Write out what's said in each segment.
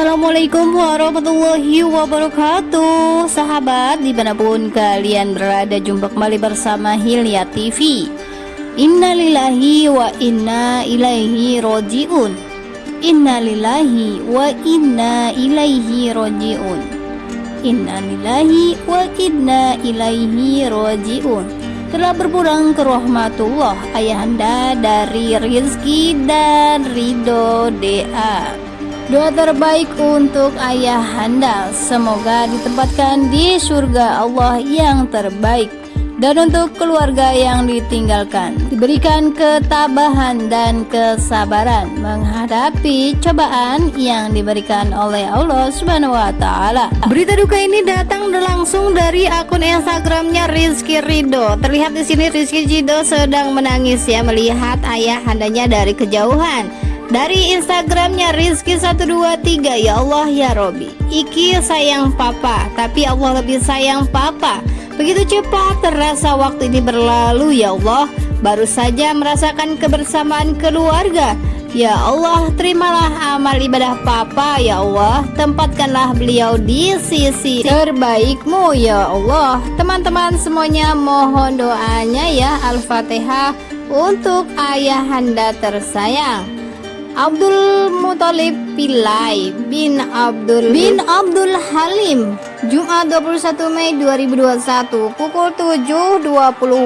Assalamualaikum warahmatullahi wabarakatuh. Sahabat di mana pun kalian berada Jumpa kembali bersama Hilya TV Innalillahi wa inna ilaihi roji'un. Innalillahi wa inna ilaihi roji'un. Innalillahi wa inna ilaihi roji'un. Telah berpulang ke rahmatullah ayahanda dari Rizki dan Ridho Dea Doa terbaik untuk ayah anda Semoga ditempatkan di surga Allah yang terbaik. Dan untuk keluarga yang ditinggalkan Diberikan ketabahan dan kesabaran Menghadapi cobaan yang diberikan oleh Allah Subhanahu Wa Taala. Berita duka ini datang langsung dari akun Instagramnya Rizky Rido Terlihat di sini Rizky Rido sedang menangis ya Melihat ayah andanya dari kejauhan dari Instagramnya Rizky123 Ya Allah ya Robi. Iki sayang papa Tapi Allah lebih sayang papa. Begitu cepat terasa waktu ini berlalu ya Allah. Baru saja merasakan kebersamaan keluarga. Ya Allah terimalah amal ibadah papa ya Allah. Tempatkanlah beliau di sisi terbaikmu ya Allah. Teman-teman semuanya mohon doanya ya. Al-Fatihah Untuk ayah anda tersayang Abdul Muthalib Pilai bin Abdul bin Abdul Halim Jumat 21 Mei 2021 pukul 7.20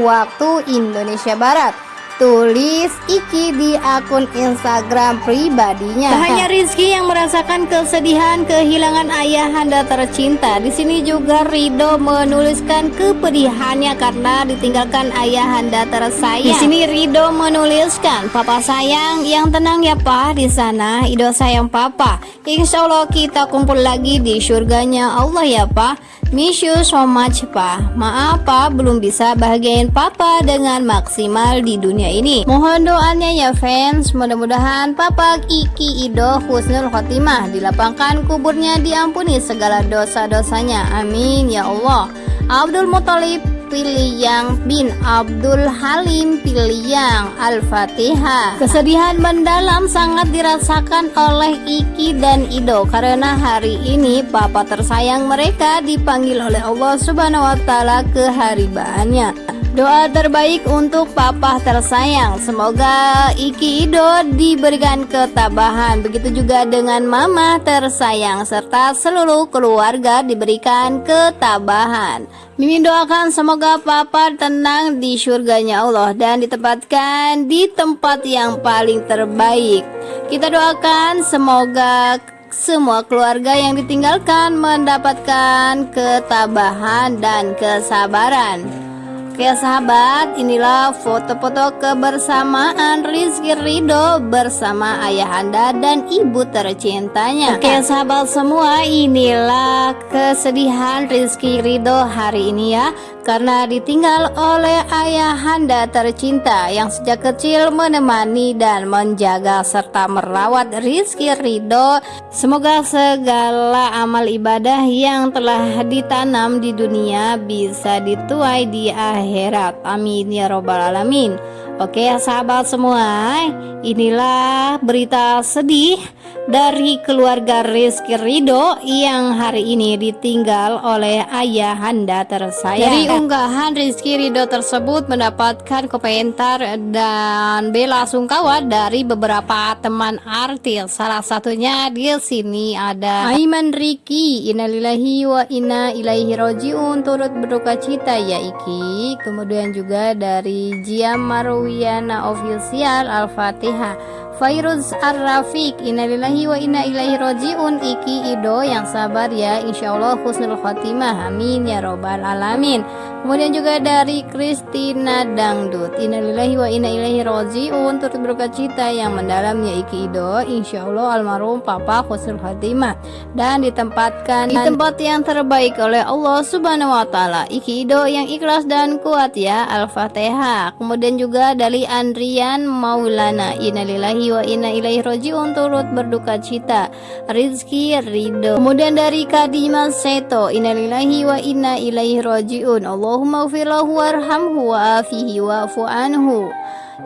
waktu Indonesia Barat tulis Iki di akun Instagram pribadinya. Tak hanya Rizky yang merasakan kesedihan kehilangan ayah anda tercinta, di sini juga Rido menuliskan kepedihannya karena ditinggalkan ayah anda tersayang. Di sini Rido menuliskan, "Papa sayang, yang tenang ya Pak di sana. Ido sayang Papa. Insya Allah kita kumpul lagi di surganya Allah ya Pak." Miss you so much pa Maaf pa belum bisa bahagiain papa dengan maksimal di dunia ini Mohon doanya ya fans. Mudah-mudahan papa Kiki Ido Husnul Khotimah Dilapangkan kuburnya diampuni segala dosa-dosanya. Amin ya Allah. Abdul Muthalib Piliyang bin Abdul Halim Piliyang Al-Fatihah. Kesedihan mendalam sangat dirasakan oleh Iki dan Ido Karena hari ini papa tersayang mereka dipanggil oleh Allah Subhanahu Wa Taala ke haribaannya Doa terbaik untuk papa tersayang. Semoga Iki Ido diberikan ketabahan. Begitu juga dengan mama tersayang Serta seluruh keluarga diberikan ketabahan. Mimin doakan semoga papa tenang di surganya Allah Dan ditempatkan di tempat yang paling terbaik. Kita doakan semoga semua keluarga yang ditinggalkan mendapatkan ketabahan dan kesabaran Oke sahabat, inilah foto-foto kebersamaan Rizky Ridho bersama ayah anda dan ibu tercintanya. Oke sahabat semua, inilah kesedihan Rizky Ridho hari ini ya karena ditinggal oleh ayah anda tercinta yang sejak kecil menemani dan menjaga serta merawat Rizky Ridho semoga segala amal ibadah yang telah ditanam di dunia bisa dituai di akhirat. Amin ya robbal alamin Oke sahabat semua inilah berita sedih dari keluarga Rizky Rido yang hari ini ditinggal oleh ayah anda tersayang. Dari unggahan Rizky Rido tersebut mendapatkan komentar dan bela sungkawa dari beberapa teman artis. Salah satunya di sini ada Aiman Riki, Innalillahi wa inna ilaihi rojiun turut berduka cita ya Iki. Kemudian juga dari Jia Marwiana Official Al-Fatihah. Fairuz Ar-Rafiq Innalillahi wa inna ilaihi roji'un Iki Ido yang sabar ya. Insya Allah husnul khotimah Amin ya robbal alamin Kemudian juga dari Kristina Dangdut. Innalillahi wa inna ilaihi roji'un Turut berduka cita yang mendalam ya Iki Ido. Insya Allah almarhum Papa husnul khotimah Dan ditempatkan di tempat yang terbaik oleh Allah subhanahu wa ta'ala. Iki Ido yang ikhlas dan kuat ya. Al-Fatihah. Kemudian juga dari Andrian Maulana. Innalillahi wa inna ilaihi roji'un turut berduka cita. Rizky Ridho kemudian dari Kadima Seto. Innalillahi wa inna ilaihi roji'un Allahumma ufirlahu warhamhu wa afihi wa anhu.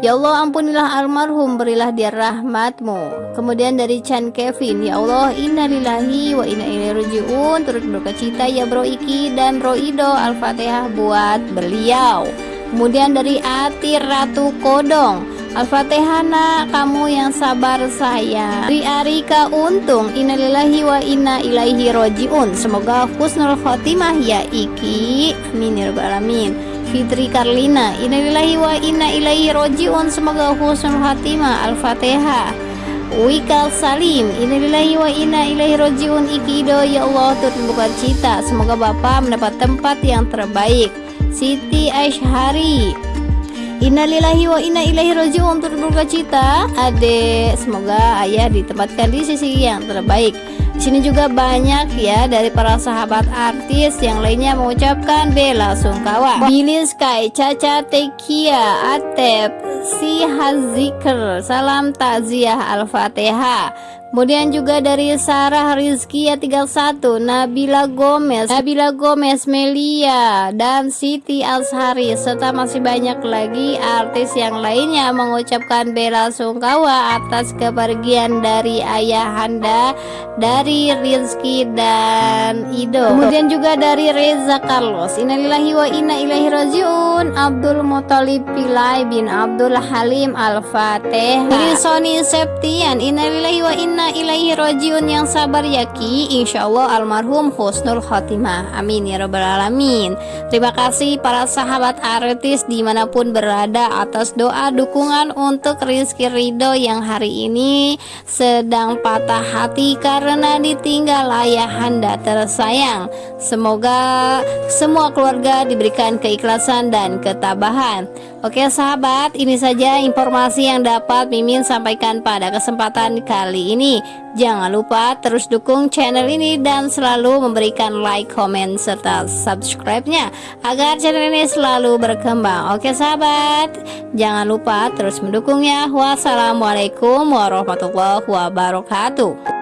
Ya Allah ampunilah almarhum berilah dia rahmatmu. Kemudian dari Chan Kevin Ya Allah innalillahi wa inna ilaihi rajiun. Turut berduka cita ya bro Iki dan bro Ido Al-Fatihah buat beliau. Kemudian dari Ati Ratu Kodong Al-Fatihah nak kamu yang sabar saya Dari Arika Untung. Innalillahi wa inna ilaihi rojiun. Semoga husnul khotimah ya Iki. Amin ya rabbal alamin. Fitri Karlina Innalillahi wa inna ilaihi rojiun. Semoga husnul khatimah Al-Fatihah Wikal Salim Innalillahi wa inna ilaihi rojiun. Ikido Ya Allah turut buka cita. Semoga Bapak mendapat tempat yang terbaik. Siti Aishari Innalillahi wa inna ilaihi rojiun turut berbuka cita Ade Semoga ayah ditempatkan di sisi yang terbaik di sini juga banyak ya dari para sahabat artis yang lainnya mengucapkan bela sungkawa. Billy Sky, Caca Tekia, Atep, Si Hazikr, salam takziah Al-Fatihah. Kemudian juga dari Sarah Rizky ya 31 Nabila Gomez Nabila Gomez Melia dan Siti Azhari. Serta masih banyak lagi artis yang lainnya mengucapkan bela sungkawa atas kepergian dari ayahanda dari Rizky dan Ido. Kemudian juga dari Reza Carlos. Innalillahi wa inna ilaihi rajiun. Abdul Muthalib Pilai bin Abdul Halim Al-Fatih Sony Septian. Innalillahi wa inna inna ilaihi rojiun yang sabar yaki Insya Allah almarhum husnul khotimah. Amin ya rabbal alamin. Terima kasih para sahabat artis di mana pun berada atas doa dukungan untuk Rizky Ridho yang hari ini sedang patah hati karena ditinggal ayahanda tersayang. Semoga semua keluarga diberikan keikhlasan dan ketabahan Oke sahabat, ini saja informasi yang dapat Mimin sampaikan pada kesempatan kali ini. Jangan lupa terus dukung channel ini dan selalu memberikan like, comment, serta subscribe-nya agar channel ini selalu berkembang. Oke sahabat, jangan lupa terus mendukungnya. Wassalamualaikum warahmatullahi wabarakatuh.